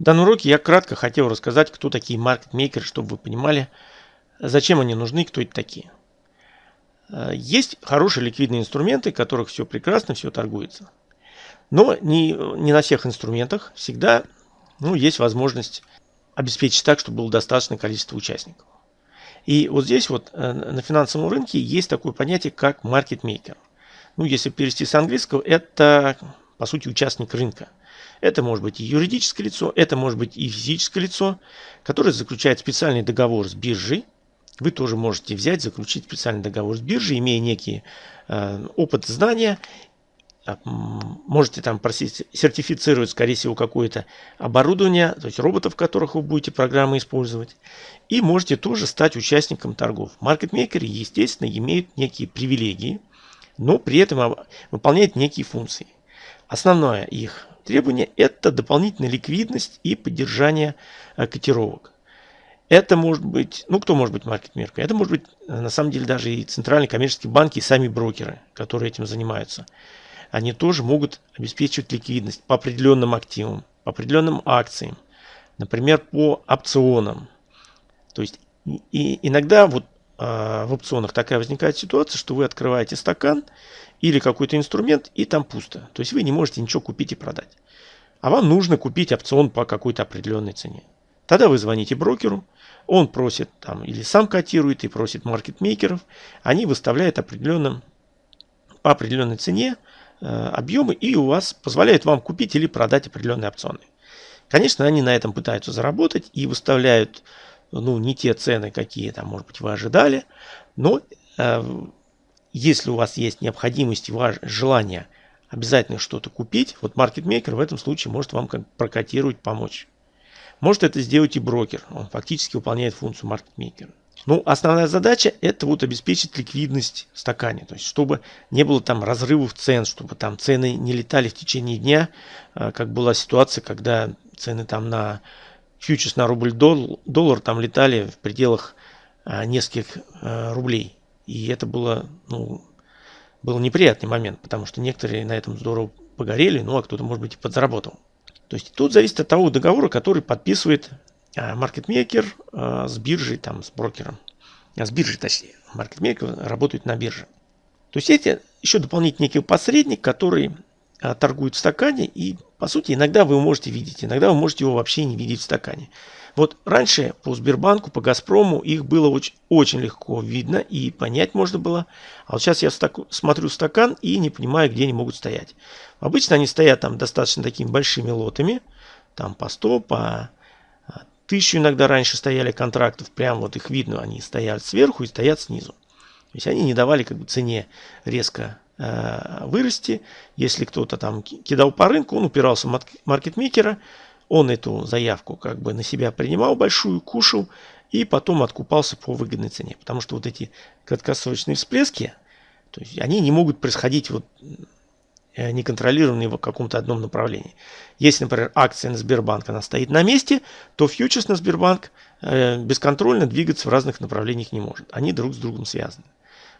В данном уроке я кратко хотел рассказать, кто такие маркетмейкеры, чтобы вы понимали, зачем они нужны, кто это такие. Э, есть хорошие ликвидные инструменты, в которых все прекрасно, все торгуется. Но не, не на всех инструментах всегда ну, есть возможность обеспечить так, чтобы было достаточное количество участников. И вот здесь вот э, на финансовом рынке есть такое понятие, как маркетмейкер. Ну, если перевести с английского, это, по сути, участник рынка – это может быть и юридическое лицо, это может быть и физическое лицо, которое заключает специальный договор с биржей. Вы тоже можете взять, заключить специальный договор с биржей, имея некий э, опыт знания. А, можете там просить сертифицировать, скорее всего, какое-то оборудование, то есть роботов, которых вы будете программы использовать. И можете тоже стать участником торгов. Маркетмейкеры, естественно, имеют некие привилегии, но при этом выполняют некие функции. Основное их требование – это дополнительная ликвидность и поддержание э, котировок. Это может быть, ну кто может быть маркетмейкером? Это может быть э, на самом деле даже и центральные коммерческие банки, и сами брокеры, которые этим занимаются. Они тоже могут обеспечивать ликвидность по определенным активам, по определенным акциям, например, по опционам. То есть и иногда вот в опционах такая возникает ситуация, что вы открываете стакан или какой-то инструмент, и там пусто. То есть вы не можете ничего купить и продать. А вам нужно купить опцион по какой-то определенной цене. Тогда вы звоните брокеру, он просит там или сам котирует и просит маркетмейкеров, они выставляют определенным, по определенной цене э, объемы и у вас позволяют вам купить или продать определенные опционы. Конечно, они на этом пытаются заработать и выставляют ну, не те цены, какие там, может быть, вы ожидали, но э, если у вас есть необходимость и ваше желание обязательно что-то купить, вот маркетмейкер в этом случае может вам как прокатировать, помочь. Может это сделать и брокер, он фактически выполняет функцию маркетмейкера. Ну, основная задача это вот обеспечить ликвидность в стакане, то есть чтобы не было там разрывов цен, чтобы там цены не летали в течение дня, э, как была ситуация, когда цены там на фьючерс на рубль доллар, там летали в пределах а, нескольких а, рублей. И это было, ну, был неприятный момент, потому что некоторые на этом здорово погорели, ну а кто-то, может быть, и подзаработал. То есть тут зависит от того договора, который подписывает а, маркетмейкер с биржей, там, с брокером. А с биржей, точнее. Маркетмейкер работает на бирже. То есть эти еще дополнительный некий посредник, который торгует в стакане и по сути, иногда вы его можете видеть, иногда вы можете его вообще не видеть в стакане. Вот раньше по Сбербанку, по Газпрому их было очень, очень легко видно и понять можно было. А вот сейчас я стак, смотрю стакан и не понимаю, где они могут стоять. Обычно они стоят там достаточно такими большими лотами, там по 100, по 1000 а, иногда раньше стояли контрактов, прям вот их видно, они стоят сверху и стоят снизу. То есть они не давали как бы цене резко вырасти. Если кто-то там кидал по рынку, он упирался в маркетмейкера, он эту заявку как бы на себя принимал большую, кушал и потом откупался по выгодной цене. Потому что вот эти краткосрочные всплески, то есть они не могут происходить вот э, неконтролированные в каком-то одном направлении. Если, например, акция на Сбербанк, она стоит на месте, то фьючерс на Сбербанк э, бесконтрольно двигаться в разных направлениях не может. Они друг с другом связаны.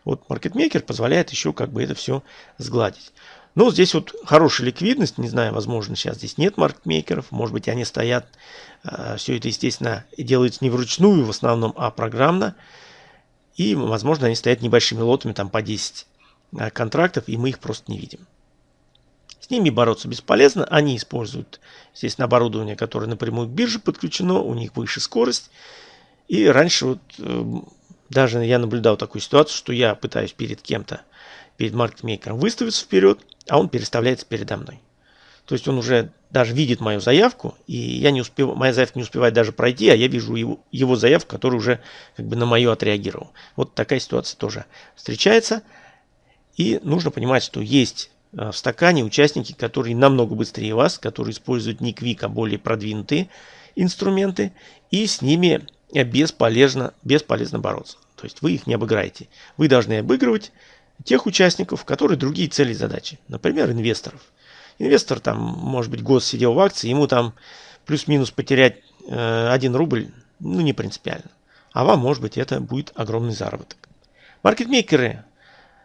Вот маркетмейкер позволяет еще как бы это все сгладить. Но здесь вот хорошая ликвидность, не знаю, возможно, сейчас здесь нет маркетмейкеров, может быть, они стоят, э, все это, естественно, делается не вручную в основном, а программно. И, возможно, они стоят небольшими лотами, там по 10 э, контрактов, и мы их просто не видим. С ними бороться бесполезно, они используют, естественно, оборудование, которое напрямую к бирже подключено, у них выше скорость. И раньше вот э, даже я наблюдал такую ситуацию, что я пытаюсь перед кем-то, перед маркетмейкером выставиться вперед, а он переставляется передо мной. То есть он уже даже видит мою заявку, и я не успев, моя заявка не успевает даже пройти, а я вижу его, его заявку, который уже как бы на мою отреагировал. Вот такая ситуация тоже встречается. И нужно понимать, что есть э, в стакане участники, которые намного быстрее вас, которые используют не Quick, а более продвинутые инструменты, и с ними бесполезно, бесполезно бороться. То есть вы их не обыграете. Вы должны обыгрывать тех участников, которые другие цели и задачи. Например, инвесторов. Инвестор там, может быть, год сидел в акции, ему там плюс-минус потерять э, 1 рубль, ну, не принципиально. А вам, может быть, это будет огромный заработок. Маркетмейкеры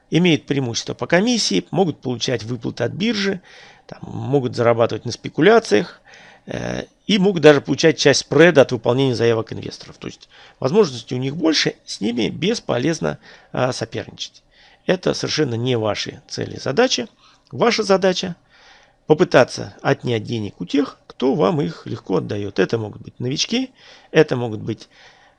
имеют преимущество по комиссии, могут получать выплаты от биржи, там, могут зарабатывать на спекуляциях, и могут даже получать часть спреда от выполнения заявок инвесторов. То есть возможностей у них больше, с ними бесполезно а, соперничать. Это совершенно не ваши цели и задачи. Ваша задача попытаться отнять денег у тех, кто вам их легко отдает. Это могут быть новички, это могут быть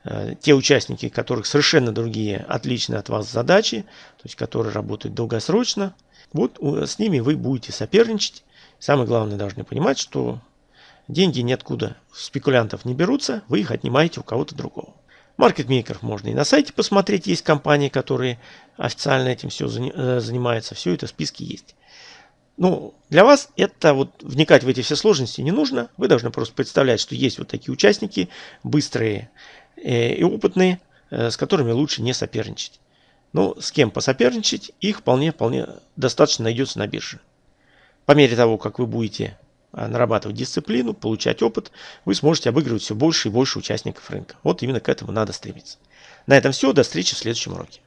э, те участники, которых совершенно другие, отличные от вас задачи, то есть которые работают долгосрочно. Вот с ними вы будете соперничать. Самое главное, должны понимать, что деньги ниоткуда спекулянтов не берутся, вы их отнимаете у кого-то другого. Маркетмейкеров можно и на сайте посмотреть, есть компании, которые официально этим все э, занимаются, все это в списке есть. Ну, для вас это вот вникать в эти все сложности не нужно. Вы должны просто представлять, что есть вот такие участники, быстрые э, и опытные, э, с которыми лучше не соперничать. Но с кем посоперничать, их вполне-вполне достаточно найдется на бирже. По мере того, как вы будете нарабатывать дисциплину, получать опыт, вы сможете обыгрывать все больше и больше участников рынка. Вот именно к этому надо стремиться. На этом все. До встречи в следующем уроке.